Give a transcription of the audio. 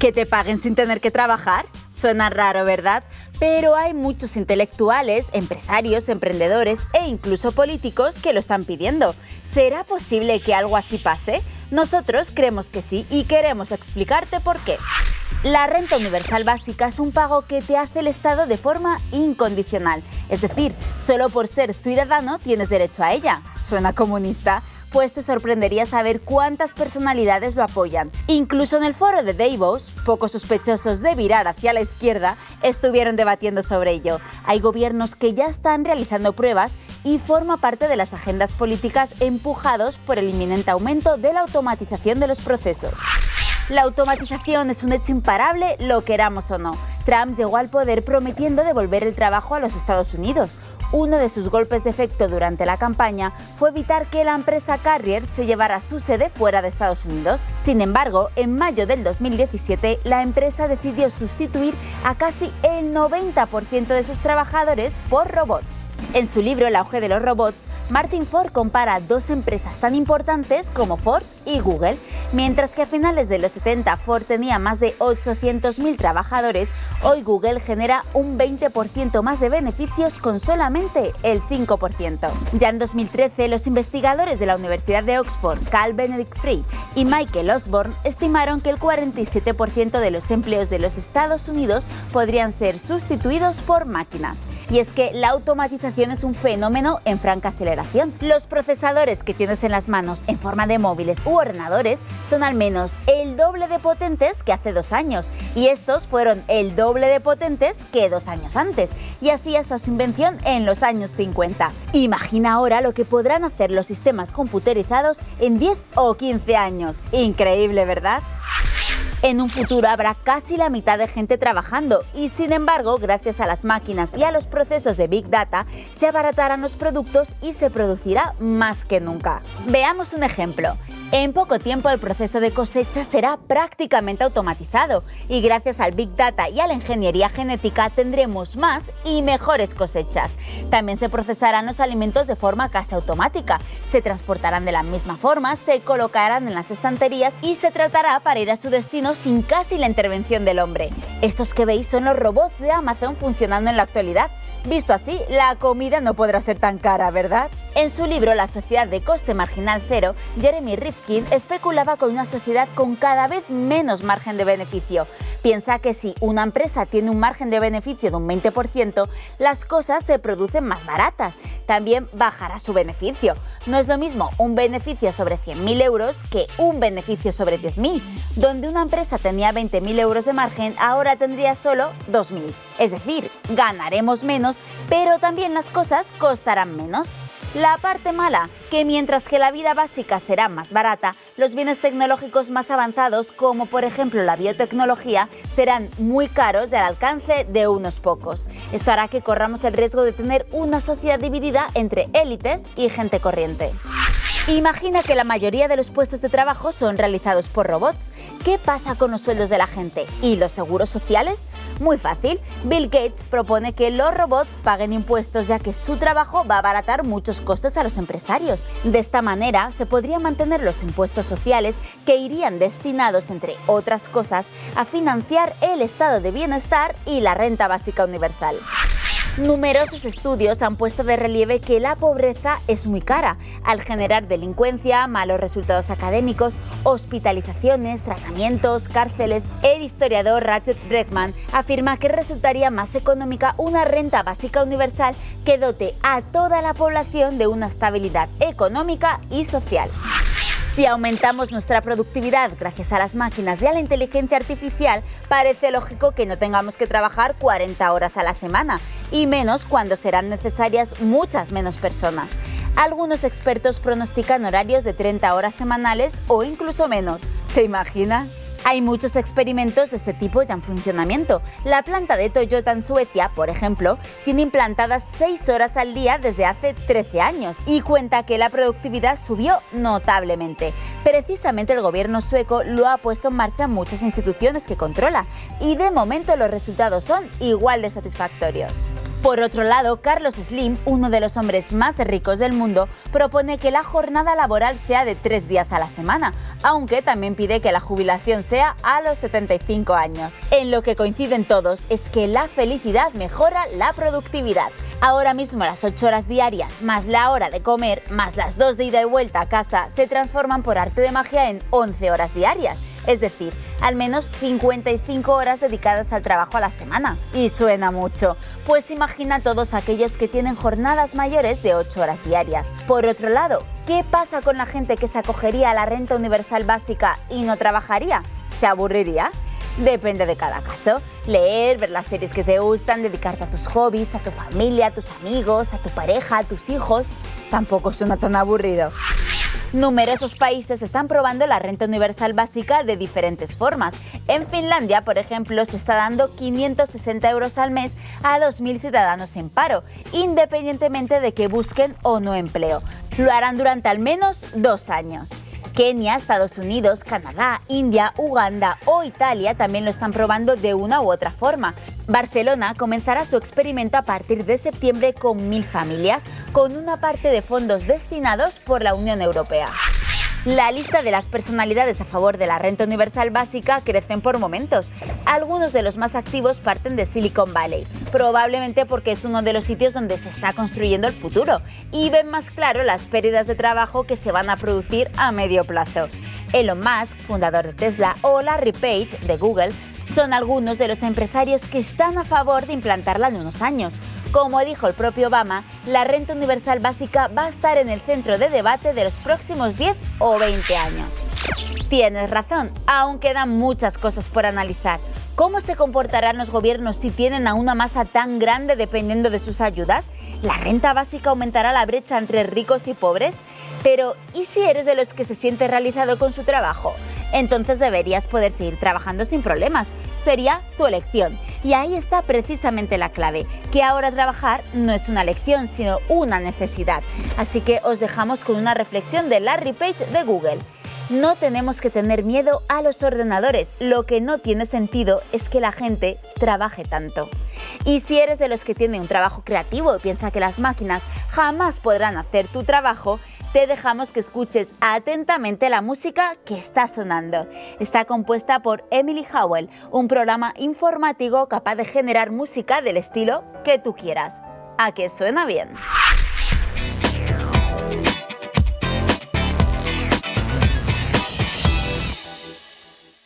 ¿Que te paguen sin tener que trabajar? Suena raro, ¿verdad? Pero hay muchos intelectuales, empresarios, emprendedores e incluso políticos que lo están pidiendo. ¿Será posible que algo así pase? Nosotros creemos que sí y queremos explicarte por qué. La renta universal básica es un pago que te hace el Estado de forma incondicional. Es decir, solo por ser ciudadano tienes derecho a ella. ¿Suena comunista? Pues te sorprendería saber cuántas personalidades lo apoyan. Incluso en el foro de Davos, poco sospechosos de virar hacia la izquierda, estuvieron debatiendo sobre ello. Hay gobiernos que ya están realizando pruebas y forma parte de las agendas políticas empujados por el inminente aumento de la automatización de los procesos. La automatización es un hecho imparable, lo queramos o no. Trump llegó al poder prometiendo devolver el trabajo a los Estados Unidos, uno de sus golpes de efecto durante la campaña fue evitar que la empresa Carrier se llevara su sede fuera de Estados Unidos. Sin embargo, en mayo del 2017, la empresa decidió sustituir a casi el 90% de sus trabajadores por robots. En su libro El auge de los robots, Martin Ford compara dos empresas tan importantes como Ford y Google. Mientras que a finales de los 70 Ford tenía más de 800.000 trabajadores, hoy Google genera un 20% más de beneficios con solamente el 5%. Ya en 2013, los investigadores de la Universidad de Oxford, Carl Benedict Free y Michael Osborne, estimaron que el 47% de los empleos de los Estados Unidos podrían ser sustituidos por máquinas. Y es que la automatización es un fenómeno en franca aceleración. Los procesadores que tienes en las manos en forma de móviles u ordenadores son al menos el doble de potentes que hace dos años y estos fueron el doble de potentes que dos años antes y así hasta su invención en los años 50. Imagina ahora lo que podrán hacer los sistemas computerizados en 10 o 15 años. Increíble, ¿verdad? En un futuro habrá casi la mitad de gente trabajando y sin embargo, gracias a las máquinas y a los procesos de Big Data, se abaratarán los productos y se producirá más que nunca. Veamos un ejemplo. En poco tiempo el proceso de cosecha será prácticamente automatizado y gracias al Big Data y a la ingeniería genética tendremos más y mejores cosechas. También se procesarán los alimentos de forma casi automática, se transportarán de la misma forma, se colocarán en las estanterías y se tratará para ir a su destino sin casi la intervención del hombre. Estos que veis son los robots de Amazon funcionando en la actualidad. Visto así, la comida no podrá ser tan cara, ¿verdad? En su libro La sociedad de coste marginal cero, Jeremy Rifkin especulaba con una sociedad con cada vez menos margen de beneficio. Piensa que si una empresa tiene un margen de beneficio de un 20%, las cosas se producen más baratas. También bajará su beneficio. No es lo mismo un beneficio sobre 100.000 euros que un beneficio sobre 10.000. Donde una empresa tenía 20.000 euros de margen, ahora tendría solo 2.000. Es decir, ganaremos menos, pero también las cosas costarán menos. La parte mala, que mientras que la vida básica será más barata, los bienes tecnológicos más avanzados, como por ejemplo la biotecnología, serán muy caros y al alcance de unos pocos. Esto hará que corramos el riesgo de tener una sociedad dividida entre élites y gente corriente. Imagina que la mayoría de los puestos de trabajo son realizados por robots. ¿Qué pasa con los sueldos de la gente? ¿Y los seguros sociales? Muy fácil. Bill Gates propone que los robots paguen impuestos ya que su trabajo va a abaratar muchos costes a los empresarios. De esta manera se podrían mantener los impuestos sociales que irían destinados, entre otras cosas, a financiar el estado de bienestar y la renta básica universal. Numerosos estudios han puesto de relieve que la pobreza es muy cara, al generar delincuencia, malos resultados académicos, hospitalizaciones, tratamientos, cárceles. El historiador Ratchet Breckman afirma que resultaría más económica una renta básica universal que dote a toda la población de una estabilidad económica y social. Si aumentamos nuestra productividad gracias a las máquinas y a la inteligencia artificial, parece lógico que no tengamos que trabajar 40 horas a la semana, y menos cuando serán necesarias muchas menos personas. Algunos expertos pronostican horarios de 30 horas semanales o incluso menos. ¿Te imaginas? Hay muchos experimentos de este tipo ya en funcionamiento. La planta de Toyota en Suecia, por ejemplo, tiene implantadas 6 horas al día desde hace 13 años y cuenta que la productividad subió notablemente. Precisamente el gobierno sueco lo ha puesto en marcha muchas instituciones que controla y de momento los resultados son igual de satisfactorios. Por otro lado, Carlos Slim, uno de los hombres más ricos del mundo, propone que la jornada laboral sea de tres días a la semana, aunque también pide que la jubilación sea a los 75 años. En lo que coinciden todos es que la felicidad mejora la productividad. Ahora mismo las 8 horas diarias, más la hora de comer, más las 2 de ida y vuelta a casa, se transforman por arte de magia en 11 horas diarias es decir, al menos 55 horas dedicadas al trabajo a la semana. Y suena mucho, pues imagina todos aquellos que tienen jornadas mayores de 8 horas diarias. Por otro lado, ¿qué pasa con la gente que se acogería a la renta universal básica y no trabajaría? ¿Se aburriría? Depende de cada caso. Leer, ver las series que te gustan, dedicarte a tus hobbies, a tu familia, a tus amigos, a tu pareja, a tus hijos, tampoco suena tan aburrido. Numerosos países están probando la renta universal básica de diferentes formas. En Finlandia, por ejemplo, se está dando 560 euros al mes a 2.000 ciudadanos en paro, independientemente de que busquen o no empleo. Lo harán durante al menos dos años. Kenia, Estados Unidos, Canadá, India, Uganda o Italia también lo están probando de una u otra forma. Barcelona comenzará su experimento a partir de septiembre con mil familias, con una parte de fondos destinados por la Unión Europea. La lista de las personalidades a favor de la renta universal básica crecen por momentos. Algunos de los más activos parten de Silicon Valley, probablemente porque es uno de los sitios donde se está construyendo el futuro y ven más claro las pérdidas de trabajo que se van a producir a medio plazo. Elon Musk, fundador de Tesla, o Larry Page, de Google, son algunos de los empresarios que están a favor de implantarla en unos años. Como dijo el propio Obama, la renta universal básica va a estar en el centro de debate de los próximos 10 o 20 años. Tienes razón, aún quedan muchas cosas por analizar. ¿Cómo se comportarán los gobiernos si tienen a una masa tan grande dependiendo de sus ayudas? ¿La renta básica aumentará la brecha entre ricos y pobres? Pero, ¿y si eres de los que se siente realizado con su trabajo? Entonces deberías poder seguir trabajando sin problemas. Sería tu elección. Y ahí está precisamente la clave, que ahora trabajar no es una elección, sino una necesidad. Así que os dejamos con una reflexión de Larry Page de Google. No tenemos que tener miedo a los ordenadores, lo que no tiene sentido es que la gente trabaje tanto. Y si eres de los que tiene un trabajo creativo y piensa que las máquinas jamás podrán hacer tu trabajo, te dejamos que escuches atentamente la música que está sonando. Está compuesta por Emily Howell, un programa informativo capaz de generar música del estilo que tú quieras. ¿A que suena bien?